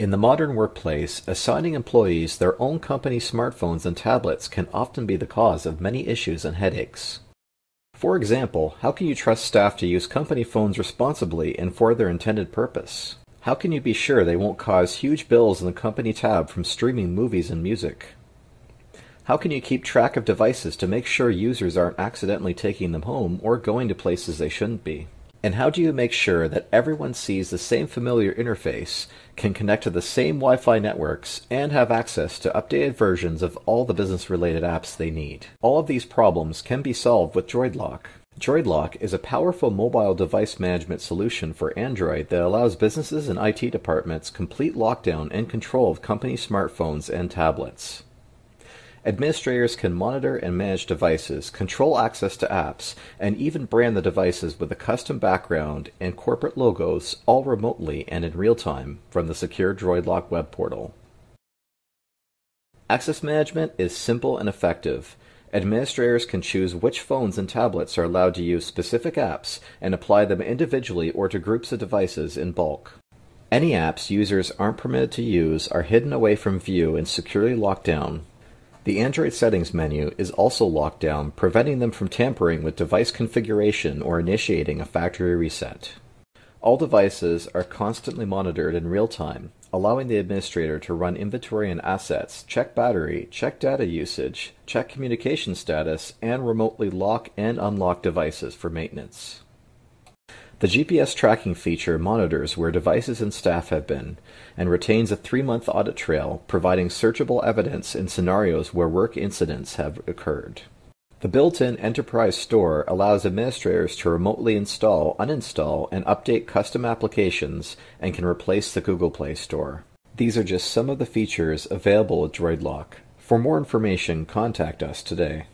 In the modern workplace, assigning employees their own company smartphones and tablets can often be the cause of many issues and headaches. For example, how can you trust staff to use company phones responsibly and for their intended purpose? How can you be sure they won't cause huge bills in the company tab from streaming movies and music? How can you keep track of devices to make sure users aren't accidentally taking them home or going to places they shouldn't be? And how do you make sure that everyone sees the same familiar interface, can connect to the same Wi-Fi networks, and have access to updated versions of all the business-related apps they need? All of these problems can be solved with DroidLock. DroidLock is a powerful mobile device management solution for Android that allows businesses and IT departments complete lockdown and control of company smartphones and tablets. Administrators can monitor and manage devices, control access to apps, and even brand the devices with a custom background and corporate logos all remotely and in real time from the secure DroidLock web portal. Access management is simple and effective. Administrators can choose which phones and tablets are allowed to use specific apps and apply them individually or to groups of devices in bulk. Any apps users aren't permitted to use are hidden away from view and securely locked down, the Android settings menu is also locked down, preventing them from tampering with device configuration or initiating a factory reset. All devices are constantly monitored in real time, allowing the administrator to run inventory and assets, check battery, check data usage, check communication status, and remotely lock and unlock devices for maintenance. The GPS tracking feature monitors where devices and staff have been, and retains a three-month audit trail, providing searchable evidence in scenarios where work incidents have occurred. The built-in Enterprise Store allows administrators to remotely install, uninstall, and update custom applications and can replace the Google Play Store. These are just some of the features available with DroidLock. For more information, contact us today.